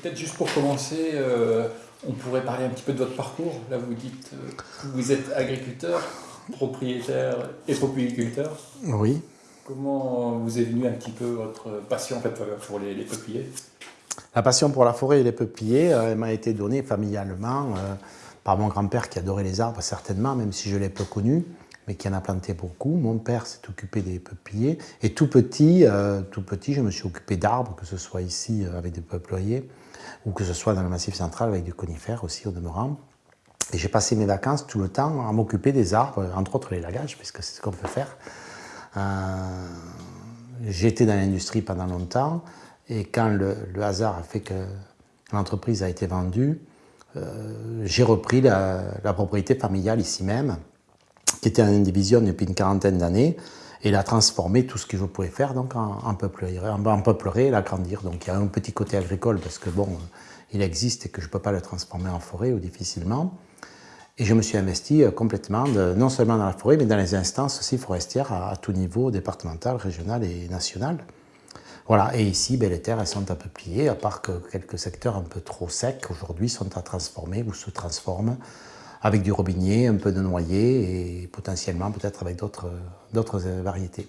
Peut-être juste pour commencer, euh, on pourrait parler un petit peu de votre parcours. Là, vous dites euh, que vous êtes agriculteur, propriétaire et propriéculteur. Oui. Comment vous est venue un petit peu votre passion en fait, pour les, peupliers? La passion pour la forêt et les peupliers, elle m'a été donnée familialement par mon grand-père qui adorait les arbres, certainement, même si je l'ai peu connu mais qui en a planté beaucoup. Mon père s'est occupé des peupliers. Et tout petit, euh, tout petit, je me suis occupé d'arbres, que ce soit ici euh, avec des peupliers, ou que ce soit dans le Massif central avec du conifères aussi au demeurant. Et j'ai passé mes vacances tout le temps à m'occuper des arbres, entre autres les lagages, puisque c'est ce qu'on peut faire. Euh, été dans l'industrie pendant longtemps, et quand le, hasard a fait que l'entreprise a été vendue, j'ai repris la propriété familiale ici même, qui était en division depuis une quarantaine d'années, et l'a transformé tout ce que je pouvais faire donc en, en peuplerie, en, et l'agrandir. Donc il y a un petit côté agricole parce que bon, il existe et que je ne peux pas le transformer en forêt ou difficilement. Et je me suis investi euh, complètement, non seulement dans la forêt, mais dans les instances aussi forestières à, tout niveau, départemental, régional et national. Voilà, et ici, ben, les terres elles sont à peuplier, à part que quelques secteurs un peu trop secs aujourd'hui sont à transformer ou se transforment avec du robinier, un peu de noyer et potentiellement peut-être avec d'autres variétés.